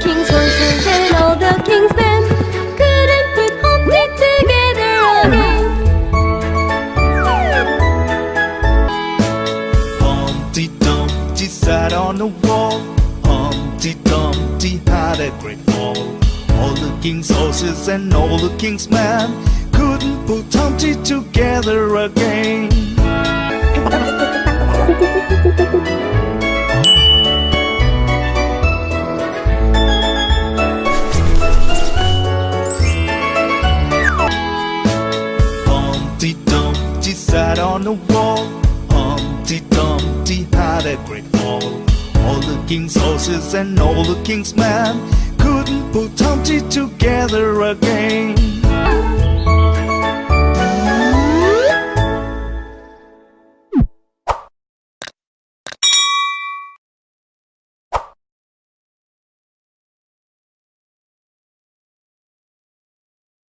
king's horses and all the king's men couldn't put Humpty together again. Humpty Dumpty sat on the wall. Humpty Dumpty had a great fall. All the king's horses and all the king's men couldn't put Humpty together again. Humpty Dumpty sat on the wall. Humpty Dumpty had a great fall. All the king's horses and all the king's men couldn't put Humpty together again.